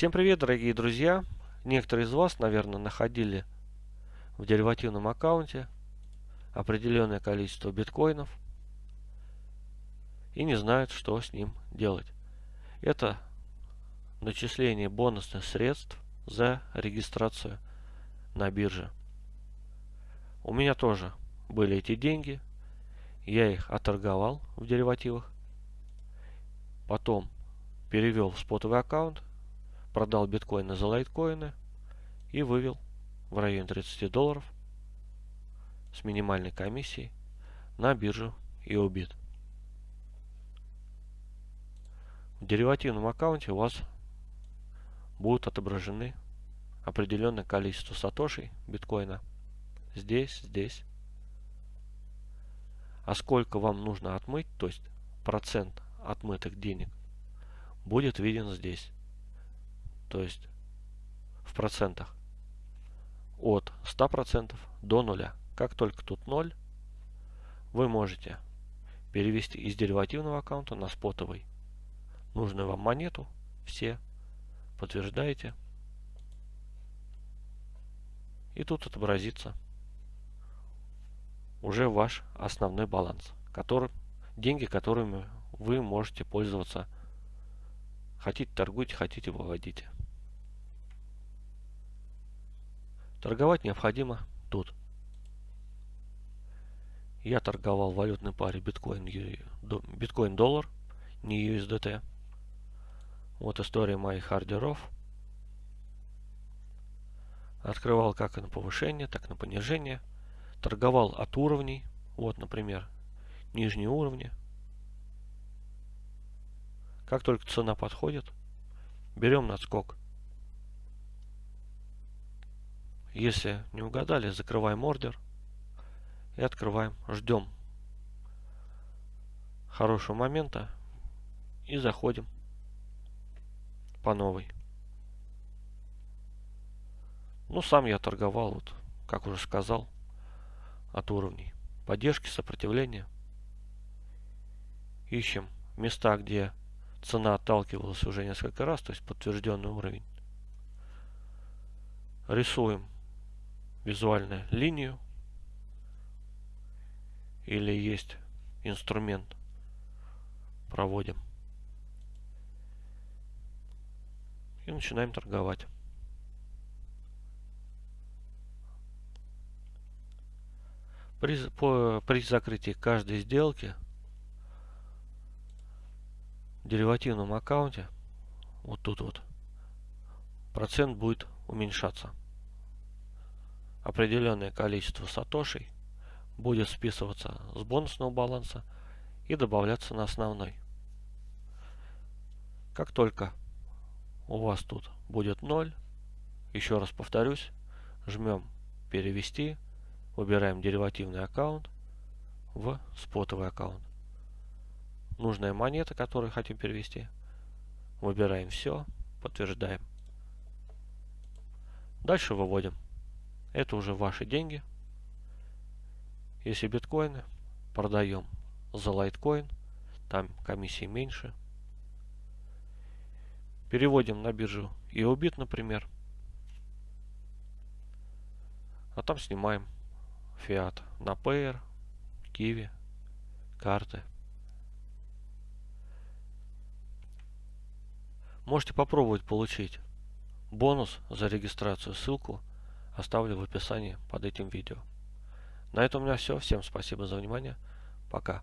Всем привет, дорогие друзья! Некоторые из вас, наверное, находили в деривативном аккаунте определенное количество биткоинов и не знают, что с ним делать. Это начисление бонусных средств за регистрацию на бирже. У меня тоже были эти деньги. Я их оторговал в деривативах. Потом перевел в спотовый аккаунт продал биткоины за лайткоины и вывел в районе 30 долларов с минимальной комиссией на биржу EOBIT. В деривативном аккаунте у вас будут отображены определенное количество сатошей биткоина. Здесь, здесь. А сколько вам нужно отмыть, то есть процент отмытых денег, будет виден здесь то есть в процентах от 100% до нуля. Как только тут 0, вы можете перевести из деривативного аккаунта на спотовый нужную вам монету, все, подтверждаете, и тут отобразится уже ваш основной баланс, который, деньги, которыми вы можете пользоваться. Хотите торгуйте, хотите выводите. Торговать необходимо тут. Я торговал валютной паре биткоин, биткоин доллар, не USDT. Вот история моих ордеров. Открывал как на повышение, так на понижение. Торговал от уровней. Вот, например, нижние уровни. Как только цена подходит, берем надскок. Если не угадали, закрываем ордер и открываем. Ждем хорошего момента и заходим по новой. Ну, сам я торговал, вот, как уже сказал, от уровней. Поддержки, сопротивления. Ищем места, где цена отталкивалась уже несколько раз, то есть подтвержденный уровень. Рисуем визуальную линию или есть инструмент. Проводим. И начинаем торговать. При, по, при закрытии каждой сделки в деривативном аккаунте вот тут вот процент будет уменьшаться определенное количество сатошей будет списываться с бонусного баланса и добавляться на основной. Как только у вас тут будет 0, еще раз повторюсь, жмем перевести, выбираем деривативный аккаунт в спотовый аккаунт. Нужная монета, которую хотим перевести, выбираем все, подтверждаем. Дальше выводим. Это уже ваши деньги. Если биткоины, продаем за лайткоин, там комиссии меньше. Переводим на биржу EOBIT, например. А там снимаем фиат на Payer, Kiwi, карты. Можете попробовать получить бонус за регистрацию. Ссылку оставлю в описании под этим видео. На этом у меня все. Всем спасибо за внимание. Пока.